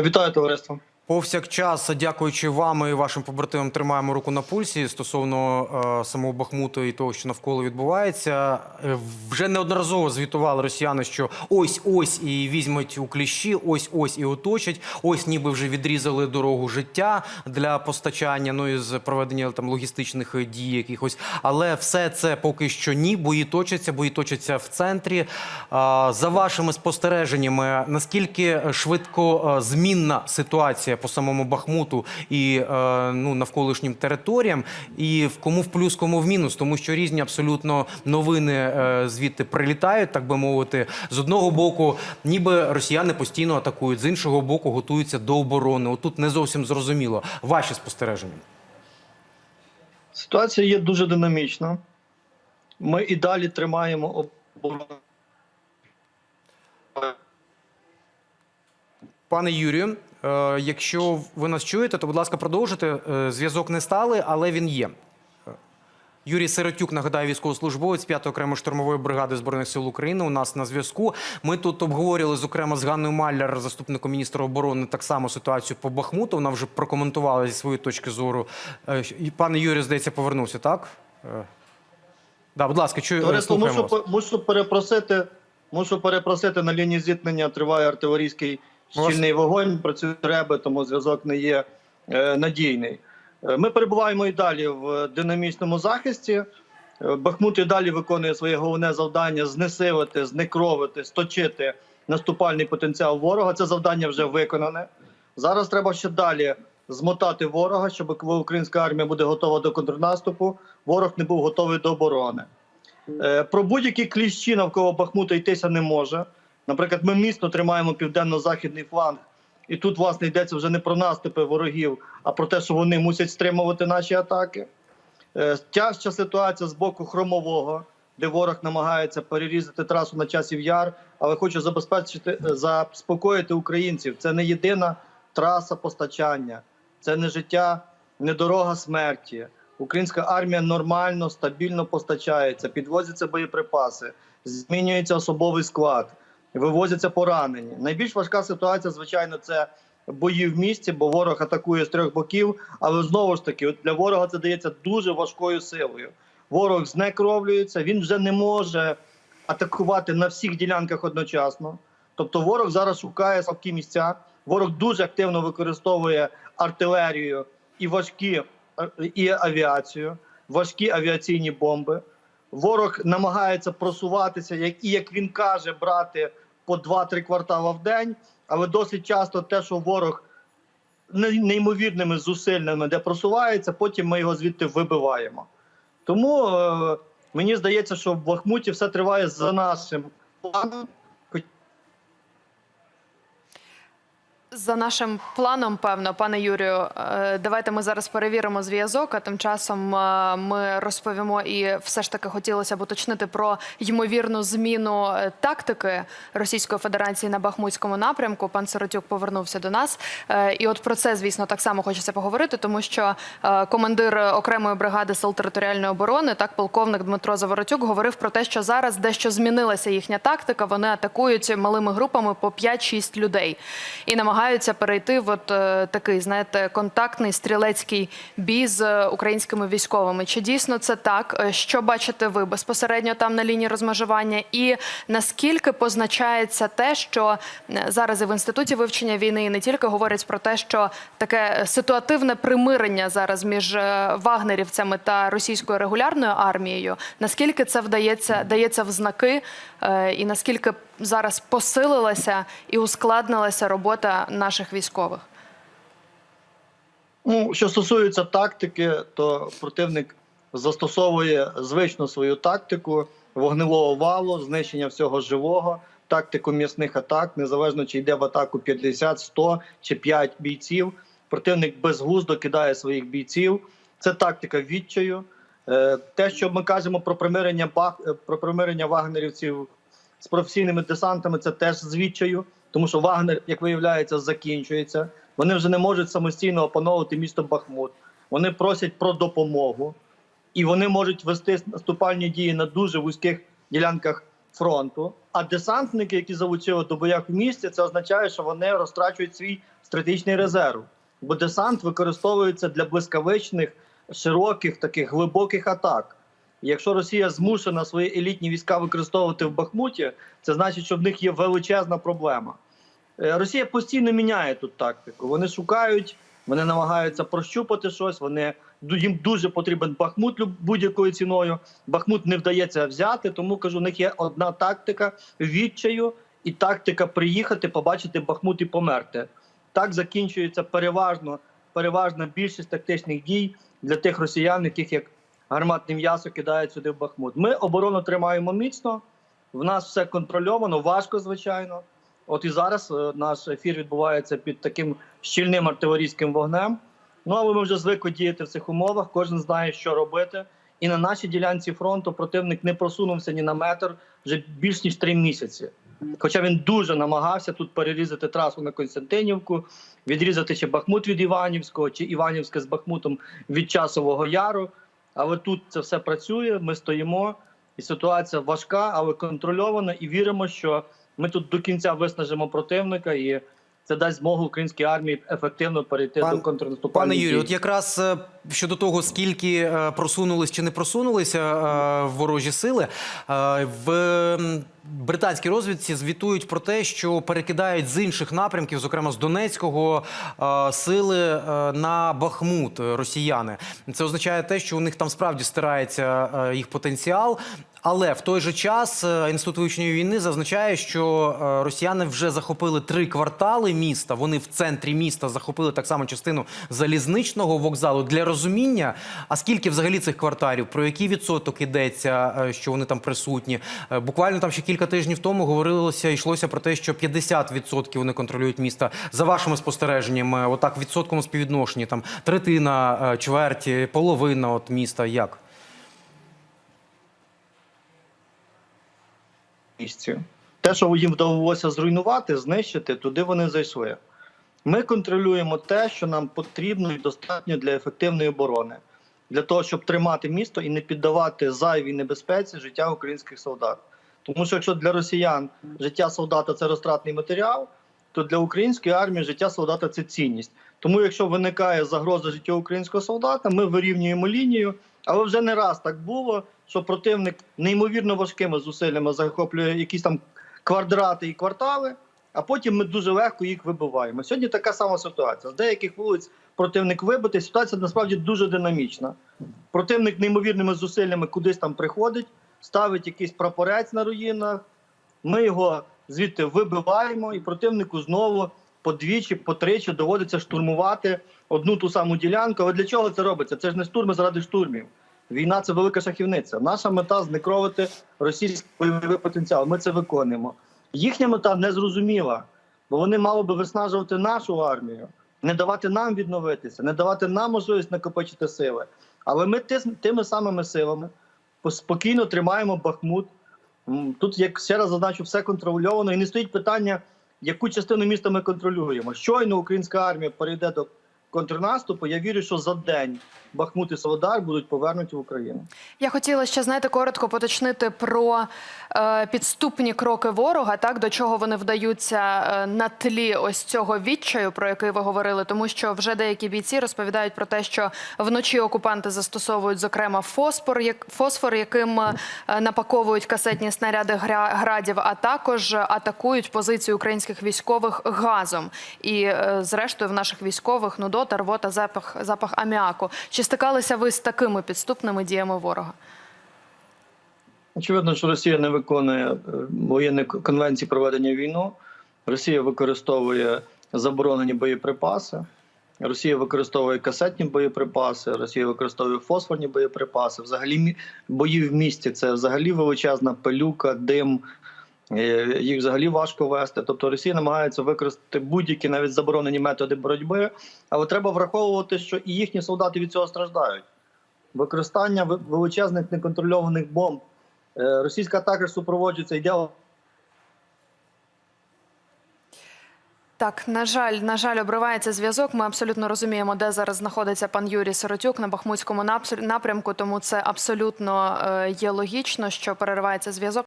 Вітаю товариство. Повсякчас, дякуючи вам і вашим побратимам, тримаємо руку на пульсі стосовно е, самого Бахмуту і того, що навколо відбувається. Е, вже неодноразово звітували росіяни, що ось ось і візьмуть у кліщі, ось ось і оточать. Ось ніби вже відрізали дорогу життя для постачання, ну і з проведення там логістичних дій якихось. Але все це поки що ні. Бої точаться, бої точаться в центрі. Е, за вашими спостереженнями, наскільки швидко е, змінна ситуація по самому Бахмуту і е, ну, навколишнім територіям, і в кому в плюс, кому в мінус, тому що різні абсолютно новини е, звідти прилітають, так би мовити. З одного боку, ніби росіяни постійно атакують, з іншого боку, готуються до оборони. Отут не зовсім зрозуміло. Ваші спостереження. Ситуація є дуже динамічна. Ми і далі тримаємо оборону. Пане Юрію, якщо ви нас чуєте, то будь ласка, продовжуйте. Е, Зв'язок не стали, але він є. Е, Юрій Сиротюк, нагадаю, військовослужбовець 5-ї окремої штурмової бригади збройних сил України. У нас на зв'язку. Ми тут обговорювали зокрема з Ганною Малляр, заступником міністра оборони, так само ситуацію по Бахмуту. Вона вже прокоментувала зі своєї точки зору. Е, Пане Юрій, здається, повернувся, так? Е, Да, будь ласка, чую, Товариство, мушу, мушу перепросити. Мушу перепросити на лінії зіткнення. Триває артилерійський щільний вогонь. Працюють реби, тому зв'язок не є е, надійний. Е, Ми перебуваємо і далі в динамічному захисті. Е, Бахмут і далі виконує своє головне завдання знесилити, знекровити, сточити наступальний потенціал ворога. Це завдання вже виконане. Зараз треба ще далі змотати ворога, щоб українська армія буде готова до контрнаступу, ворог не був готовий до оборони. Про будь-які кліщі навколо Бахмута йтися не може. Наприклад, ми міцно тримаємо південно-західний фланг, і тут, власне, йдеться вже не про наступи ворогів, а про те, що вони мусять стримувати наші атаки. Е, Тяжча ситуація з боку хромового, де ворог намагається перерізати трасу на часів яр, але хочу забезпечити е, заспокоїти українців. Це не єдина траса постачання, це не життя, не дорога смерті. Українська армія нормально, стабільно постачається, підвозяться боєприпаси, змінюється особовий склад, вивозяться поранені. Найбільш важка ситуація, звичайно, це бої в місті, бо ворог атакує з трьох боків. Але знову ж таки, для ворога це дається дуже важкою силою. Ворог знекровлюється, він вже не може атакувати на всіх ділянках одночасно. Тобто, ворог зараз шукає слабкі місця. Ворог дуже активно використовує артилерію і важкі е, і авіацію, важкі авіаційні бомби. Ворог намагається просуватися, як і як він каже, брати по 2-3 квартала в день. Але досить часто те, що ворог неймовірними зусиллями де просувається, потім ми його звідти вибиваємо. Тому е, мені здається, що в Бахмуті все триває за нашим планом. За нашим планом, певно, пане Юрію, е, давайте ми зараз перевіримо зв'язок. А тим часом е, ми розповімо і все ж таки хотілося б уточнити про ймовірну зміну е, тактики Російської Федерації на Бахмутському напрямку. Пан Сиротюк повернувся до нас. І от про це, звісно, так само хочеться поговорити, тому що командир окремої бригади сил територіальної оборони, так полковник Дмитро Заворотюк, говорив про те, що зараз дещо змінилася їхня тактика. Вони атакують малими групами по 5-6 людей і намагаються перейти в от е, такий, знаєте, контактний стрілецький бій з е, українськими військовими. Чи дійсно це так? Е, Що бачите ви безпосередньо там на лінії розмежування? І наскільки позначається те, що зараз і в інституті вивчення війни і не тільки говорять про те, що таке ситуативне примирення зараз між вагнерівцями та російською регулярною армією? Наскільки це вдається дається в знаки, і наскільки зараз посилилася і ускладнилася робота наших військових? Ну, що стосується тактики, то противник застосовує звичну свою тактику вогневого валу, знищення всього живого, тактику м'ясних атак, незалежно чи йде в атаку 50, 100 чи 5 бійців. Противник безглуздо кидає своїх бійців. Це тактика відчаю. Е, Те, що ми кажемо про примирення е, про примирення вагнерівців з професійними десантами, це теж з відчаю, тому що Вагнер, як виявляється, закінчується. Вони вже не можуть самостійно опановувати місто Бахмут. Вони просять про допомогу, і вони можуть вести наступальні дії на дуже вузьких ділянках фронту. А десантники, які залучили до боях в місті, це означає, що вони розтрачують свій стратегічний резерв. Бо десант використовується для блискавичних, широких, таких глибоких атак. Якщо Росія змушена свої елітні війська використовувати в Бахмуті, це значить, що в них є величезна проблема. Е, Росія постійно міняє тут тактику. Вони шукають, вони намагаються прощупати щось. Вони їм дуже потрібен Бахмут будь-якою ціною. Бахмут не вдається взяти, тому кажу, у них є одна тактика відчаю і тактика приїхати, побачити Бахмут і померти. Так закінчується переважно переважна більшість тактичних дій для тих росіян, яких як гарматне м'ясо кидають сюди в Бахмут. Ми оборону тримаємо міцно. В нас все контрольовано, важко, звичайно. От і зараз е, наш ефір відбувається під таким щільним артилерійським вогнем. Ну але ми вже звикли діяти в цих умовах. Кожен знає, що робити. І на нашій ділянці фронту противник не просунувся ні на метр вже більш ніж три місяці. Хоча він дуже намагався тут перерізати трасу на Константинівку, відрізати чи Бахмут від Іванівського, чи Іванівське з Бахмутом від Часового Яру. Але тут це все працює. Ми стоїмо, і ситуація важка, але контрольована. І віримо, що ми тут до кінця виснажимо противника, і це дасть змогу українській армії ефективно перейти Пан- до контрнаступальних Пане Юрію, от якраз е, щодо того, скільки е, просунулись чи не просунулися е, ворожі сили, в британській розвідці звітують про те, що перекидають з інших напрямків, зокрема з Донецького, сили на Бахмут росіяни. Це означає те, що у них там справді стирається їх потенціал. Але в той же час е, інститут вивчення війни зазначає, що е, росіяни вже захопили три квартали міста. Вони в центрі міста захопили так само частину залізничного вокзалу. Для розуміння, а скільки взагалі цих кварталів, про який відсоток ідеться, е, що вони там присутні? Буквально там ще кілька тижнів тому говорилося, йшлося про те, що 50% вони контролюють міста. За вашими спостереженнями, отак в відсотковому співвідношенні, там третина, чверть, половина от міста. Як? Місці. Те, що їм вдалося зруйнувати, знищити, туди вони зайшли. Ми контролюємо те, що нам потрібно і достатньо для ефективної оборони, для того, щоб тримати місто і не піддавати зайвій небезпеці життя українських солдат. Тому що якщо для росіян життя солдата це розтратний матеріал, то для української армії життя солдата це цінність. Тому, якщо виникає загроза життя українського солдата, ми вирівнюємо лінію. Але вже не раз так було, що противник неймовірно важкими зусиллями захоплює якісь там квадрати і квартали, а потім ми дуже легко їх вибиваємо. Сьогодні така сама ситуація. З деяких вулиць противник вибитий. Ситуація насправді дуже динамічна. Противник неймовірними зусиллями кудись там приходить, ставить якийсь прапорець на руїнах. Ми його звідти вибиваємо, і противнику знову подвічі, потричі доводиться штурмувати одну ту саму ділянку. Але для чого це робиться? Це ж не штурми заради штурмів. Війна це велика шахівниця. Наша мета знекровити російський бойовий потенціал. Ми це виконуємо. Їхня мета не зрозуміла, бо вони мали би виснажувати нашу армію, не давати нам відновитися, не давати нам можливість накопичити сили. Але ми ти- тими самими силами спокійно тримаємо Бахмут. Тут, як ще раз зазначу, все контрольовано і не стоїть питання, яку частину міста ми контролюємо. Щойно українська армія перейде до контрнаступу. Я вірю, що за день Бахмут і Солодар будуть повернуті в Україну. Я хотіла ще знаєте коротко поточнити про е, підступні кроки ворога, так до чого вони вдаються е, на тлі ось цього відчаю, про який ви говорили, тому що вже деякі бійці розповідають про те, що вночі окупанти застосовують зокрема фосфор, як фосфор, яким е, напаковують касетні снаряди гра- градів, а також атакують позиції українських військових газом. І е, зрештою в наших військових нудота, рвота, запах, запах аміаку. Чи стикалися ви з такими підступними діями ворога? Очевидно, що Росія не виконує е, воєнні конвенції проведення війни. Росія використовує заборонені боєприпаси. Росія використовує касетні боєприпаси, Росія використовує фосфорні боєприпаси. Взагалі бої в місті це взагалі величезна пилюка, дим. Е, Їх взагалі важко вести. Тобто Росія намагається використати будь-які навіть заборонені методи боротьби, але треба враховувати, що і їхні солдати від цього страждають. Використання величезних неконтрольованих бомб. Е, Російська атака супроводжується йде Так, на жаль, на жаль, обривається зв'язок. Ми абсолютно розуміємо, де зараз знаходиться пан Юрій Сиротюк на Бахмутському напрямку. Тому це абсолютно е, є логічно, що переривається зв'язок.